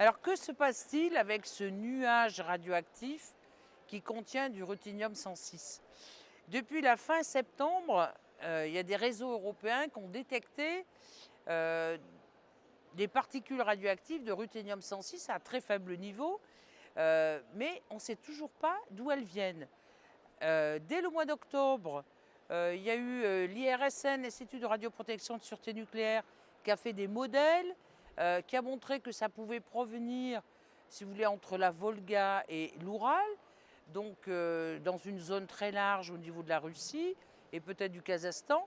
Alors que se passe-t-il avec ce nuage radioactif qui contient du ruthénium 106 Depuis la fin septembre, euh, il y a des réseaux européens qui ont détecté euh, des particules radioactives de ruthénium 106 à très faible niveau, euh, mais on ne sait toujours pas d'où elles viennent. dès le mois d'octobre, il y a eu l'IRSN, l'Institut de radioprotection de sûreté nucléaire, qui a fait des modèles, qui a montré que ça pouvait provenir, si vous voulez, entre la Volga et l'Oural, donc dans une zone très large au niveau de la Russie, et peut-être du Kazakhstan.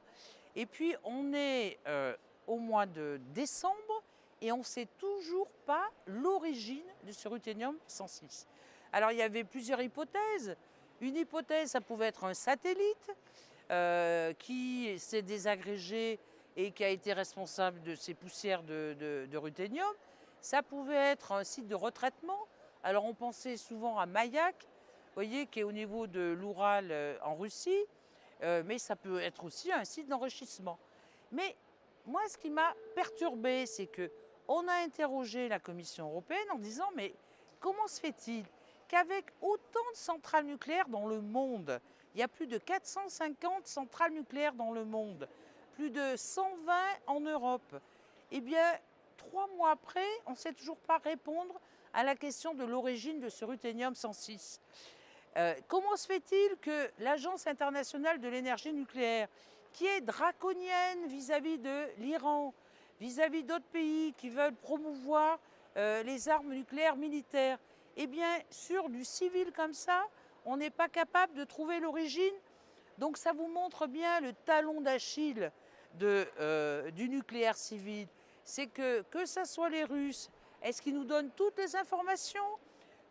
Et puis on est euh, au mois de décembre et on ne sait toujours pas l'origine de ce ruthénium 106. Alors il y avait plusieurs hypothèses. Une hypothèse, ça pouvait être un satellite euh, qui s'est désagrégé et qui a été responsable de ces poussières de, ruthénium. Ça pouvait être un site de retraitement. Alors on pensait souvent à Mayak, voyez, qui est au niveau de l'Oural euh, en Russie. Euh, mais ça peut être aussi un site d'enrichissement. Mais moi, ce qui m'a perturbé, c'est que on a interrogé la Commission européenne en disant mais comment se fait-il qu'avec autant de centrales nucléaires dans le monde, il y a plus de 450 centrales nucléaires dans le monde, plus de 120 en Europe, eh bien, trois mois après, on ne sait toujours pas répondre à la question de l'origine de ce ruthénium 106. Euh, comment se fait-il que l'Agence internationale de l'énergie nucléaire, qui est draconienne vis-à-vis de l'Iran, vis-à-vis d'autres pays qui veulent promouvoir euh, les armes nucléaires militaires, eh bien, sur du civil comme ça, on n'est pas capable de trouver l'origine. Donc ça vous montre bien le talon d'Achille euh, du nucléaire civil. C'est que, que ce soit les Russes, est-ce qu'ils nous donnent toutes les informations?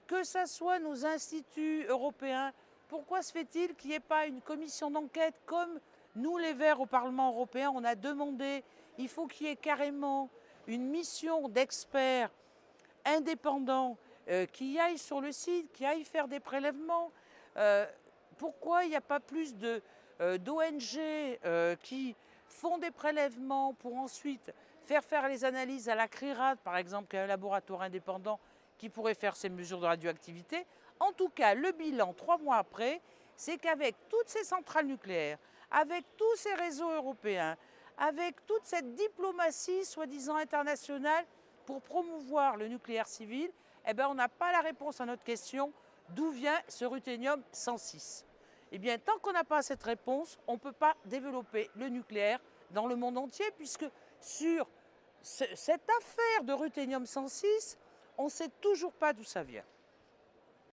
Que ce soit nos instituts européens, pourquoi se fait-il qu'il n'y ait pas une commission d'enquête comme nous les Verts au Parlement européen, on a demandé, il faut qu'il y ait carrément une mission d'experts indépendants euh, qui aillent sur le site, qui aillent faire des prélèvements. Euh, pourquoi il n'y a pas plus euh, d'ONG qui font des prélèvements pour ensuite faire faire les analyses à la CRIRAD, par exemple, qui est un laboratoire indépendant qui pourrait faire ces mesures de radioactivité. En tout cas, le bilan, trois mois après, c'est qu'avec toutes ces centrales nucléaires, avec tous ces réseaux européens, avec toute cette diplomatie soi-disant internationale pour promouvoir le nucléaire civil, eh bien, on n'a pas la réponse à notre question d'où vient ce ruthénium 106. Eh bien, tant qu'on n'a pas cette réponse, on ne peut pas développer le nucléaire dans le monde entier, puisque sur cette affaire de ruthénium 106, on ne sait toujours pas d'où ça vient.